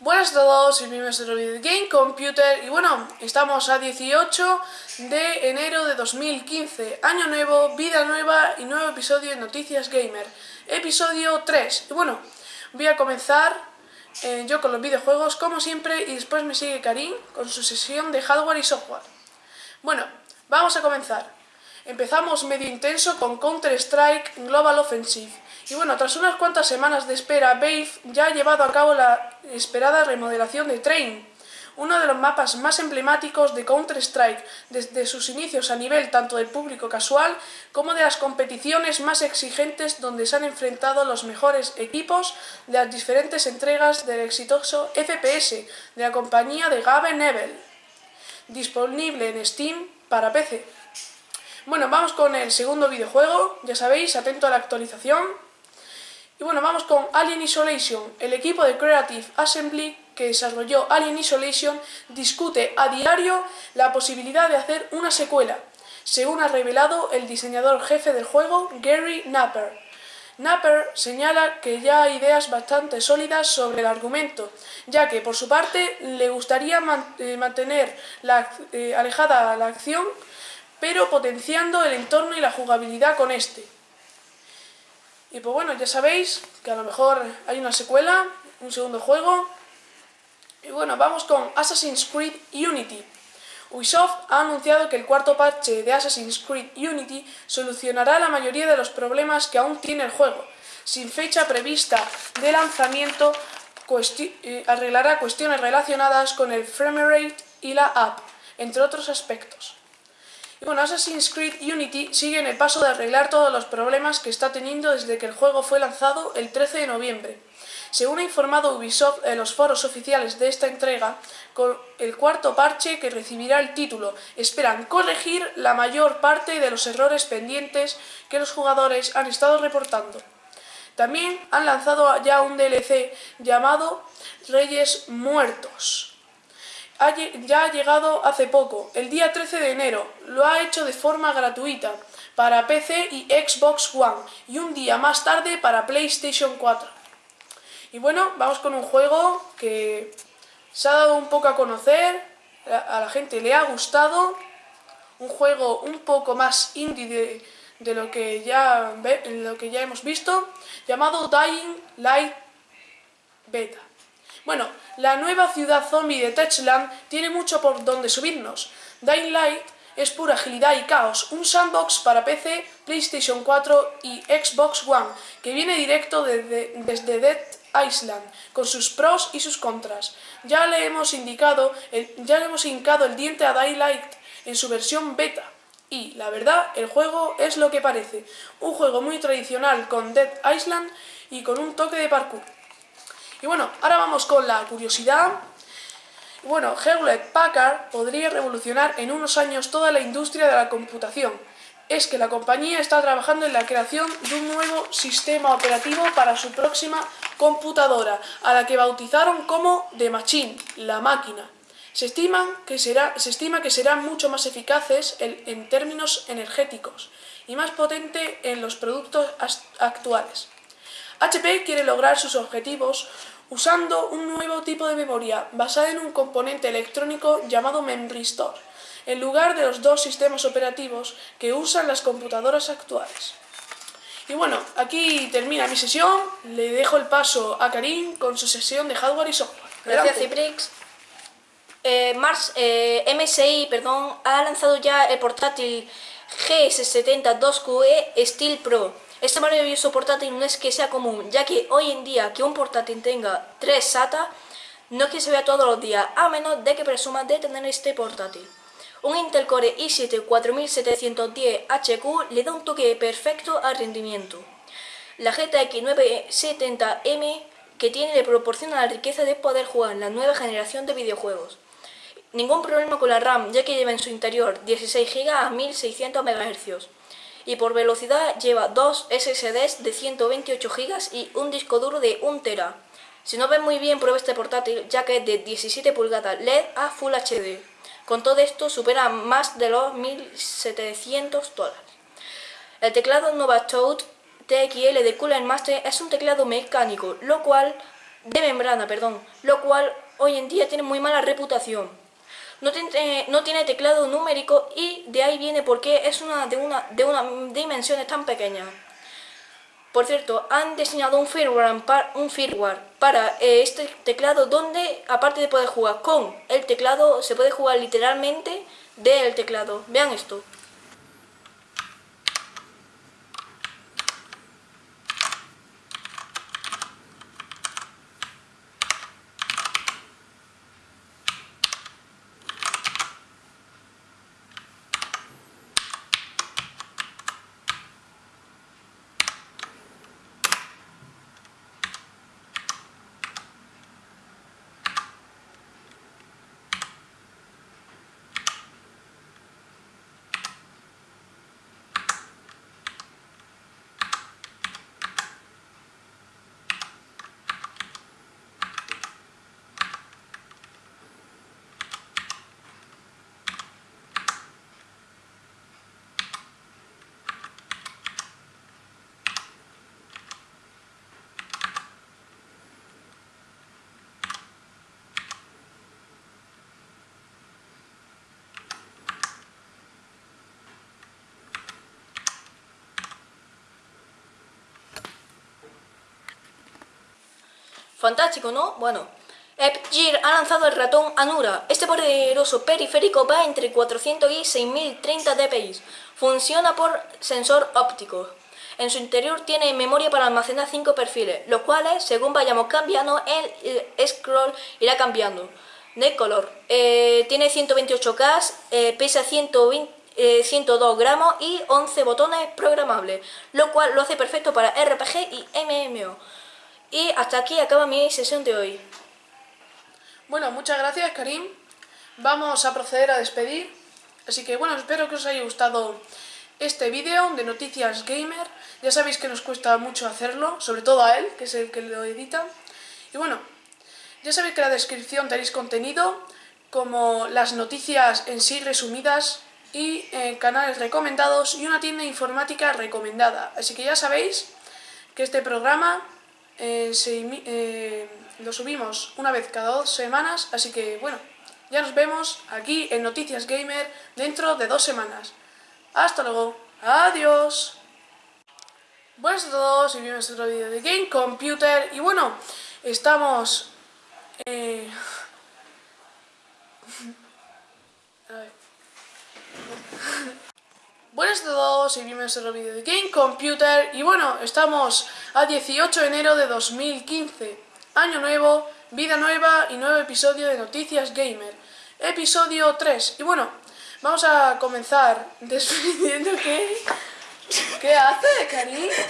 Buenas a todos, bienvenidos a otro vídeo de Game Computer y bueno, estamos a 18 de enero de 2015, año nuevo, vida nueva y nuevo episodio de Noticias Gamer, episodio 3. Y bueno, voy a comenzar eh, yo con los videojuegos como siempre y después me sigue Karim con su sesión de hardware y software. Bueno, vamos a comenzar. Empezamos medio intenso con Counter-Strike Global Offensive. Y bueno, tras unas cuantas semanas de espera, Valve ya ha llevado a cabo la esperada remodelación de Train, uno de los mapas más emblemáticos de Counter-Strike desde sus inicios a nivel tanto del público casual como de las competiciones más exigentes donde se han enfrentado los mejores equipos de las diferentes entregas del exitoso FPS de la compañía de Gabe Nebel, disponible en Steam para PC. Bueno, vamos con el segundo videojuego, ya sabéis, atento a la actualización. Y bueno, vamos con Alien Isolation. El equipo de Creative Assembly que desarrolló Alien Isolation discute a diario la posibilidad de hacer una secuela, según ha revelado el diseñador jefe del juego, Gary Napper. Napper señala que ya hay ideas bastante sólidas sobre el argumento, ya que por su parte le gustaría eh, mantener eh, alejada la acción, pero potenciando el entorno y la jugabilidad con este. Y pues bueno, ya sabéis que a lo mejor hay una secuela, un segundo juego. Y bueno, vamos con Assassin's Creed Unity. Ubisoft ha anunciado que el cuarto parche de Assassin's Creed Unity solucionará la mayoría de los problemas que aún tiene el juego. Sin fecha prevista de lanzamiento, eh, arreglará cuestiones relacionadas con el framerate y la app, entre otros aspectos. Bueno, Assassin's Creed Unity sigue en el paso de arreglar todos los problemas que está teniendo desde que el juego fue lanzado el 13 de noviembre. Según ha informado Ubisoft en los foros oficiales de esta entrega, con el cuarto parche que recibirá el título, esperan corregir la mayor parte de los errores pendientes que los jugadores han estado reportando. También han lanzado ya un DLC llamado Reyes Muertos, ya ha llegado hace poco, el día 13 de enero. Lo ha hecho de forma gratuita para PC y Xbox One y un día más tarde para PlayStation 4. Y bueno, vamos con un juego que se ha dado un poco a conocer, a la gente le ha gustado, un juego un poco más indie de, lo, que ya, lo que ya hemos visto, llamado Dying Light Beta. Bueno, la nueva ciudad zombie de Techland tiene mucho por donde subirnos. Dying Light es pura agilidad y caos, un sandbox para PC, PlayStation 4 y Xbox One, que viene directo desde, Dead Island, con sus pros y sus contras. Ya le hemos indicado, ya le hemos hincado el diente a Dying Light en su versión beta. Y, la verdad, el juego es lo que parece. Un juego muy tradicional con Dead Island y con un toque de parkour. Y bueno, ahora vamos con la curiosidad. Bueno, Hewlett Packard podría revolucionar en unos años toda la industria de la computación. Es que la compañía está trabajando en la creación de un nuevo sistema operativo para su próxima computadora, a la que bautizaron como The Machine, la máquina. Se, que será, se estima que serán mucho más eficaces en términos energéticos y más potente en los productos actuales. HP quiere lograr sus objetivos usando un nuevo tipo de memoria basada en un componente electrónico llamado Memory Store, en lugar de los dos sistemas operativos que usan las computadoras actuales. Y bueno, aquí termina mi sesión, le dejo el paso a Karim con su sesión de hardware y software. Gracias Ciprix. Eh, Mars, eh, MSI perdón, ha lanzado ya el portátil GS70 2QE Steel Pro este maravilloso portátil no es que sea común, ya que hoy en día que un portátil tenga 3 SATA no es que se vea todos los días, a menos de que presuma de tener este portátil. Un Intel Core i7 4710HQ le da un toque perfecto al rendimiento. La GTX 970M que tiene le proporciona la riqueza de poder jugar la nueva generación de videojuegos. Ningún problema con la RAM, ya que lleva en su interior 16 GB a 1600 MHz y por velocidad lleva dos SSDs de 128 GB y un disco duro de 1 TB. Si no ves muy bien, prueba este portátil ya que es de 17 pulgadas LED a Full HD. Con todo esto supera más de los 1700 dólares. El teclado Nova Toad TXL de Cooler Master es un teclado mecánico, lo cual de membrana, perdón, lo cual hoy en día tiene muy mala reputación. No tiene, no tiene teclado numérico y de ahí viene porque es una de una de una dimensiones tan pequeñas. Por cierto, han diseñado un firmware, un firmware para eh, este teclado donde, aparte de poder jugar con el teclado, se puede jugar literalmente del teclado. Vean esto. Fantástico, ¿no? Bueno, Gear ha lanzado el ratón Anura. Este poderoso periférico va entre 400 y 6030 dpi. Funciona por sensor óptico. En su interior tiene memoria para almacenar 5 perfiles, los cuales, según vayamos cambiando, el scroll irá cambiando de color. Eh, tiene 128K, eh, pesa 120, 102 eh, gramos y 11 botones programables, lo cual lo hace perfecto para RPG y MMO. Y hasta aquí acaba mi sesión de hoy. Bueno, muchas gracias Karim. Vamos a proceder a despedir. Así que bueno, espero que os haya gustado este vídeo de Noticias Gamer. Ya sabéis que nos cuesta mucho hacerlo, sobre todo a él, que es el que lo edita. Y bueno, ya sabéis que en la descripción tenéis contenido como las noticias en sí resumidas y eh, canales recomendados y una tienda informática recomendada. Así que ya sabéis que este programa eh, eh, lo subimos una vez cada dos semanas, así que bueno, ya nos vemos aquí en Noticias Gamer dentro de dos semanas. Hasta luego, adiós. Buenas a todos y bienvenidos a otro vídeo de Game Computer y bueno, estamos... Eh... a ver. Buenas a todos y bienvenidos a otro vídeo de Game Computer. Y bueno, estamos a 18 de enero de 2015 Año nuevo, vida nueva y nuevo episodio de Noticias Gamer. Episodio 3 Y bueno, vamos a comenzar despidiendo. Que... ¿Qué hace, Cari?